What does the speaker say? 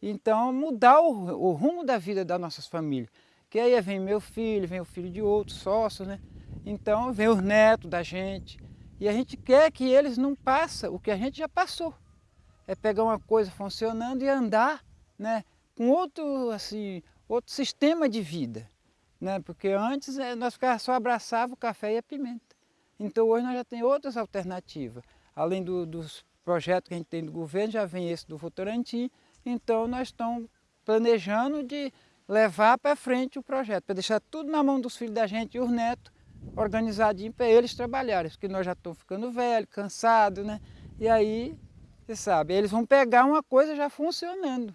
Então, mudar o, o rumo da vida das nossas famílias. Que aí vem meu filho, vem o filho de outros sócios, né? Então, vem os netos da gente. E a gente quer que eles não passem o que a gente já passou. É pegar uma coisa funcionando e andar né, com outro, assim, outro sistema de vida. Né? Porque antes eh, nós só abraçava o café e a pimenta. Então hoje nós já temos outras alternativas. Além do, dos projetos que a gente tem do governo, já vem esse do Votorantim. Então nós estamos planejando de levar para frente o projeto, para deixar tudo na mão dos filhos da gente e os netos, organizadinho para eles trabalharem, porque nós já estamos ficando velhos, cansados, né? E aí, você sabe, eles vão pegar uma coisa já funcionando.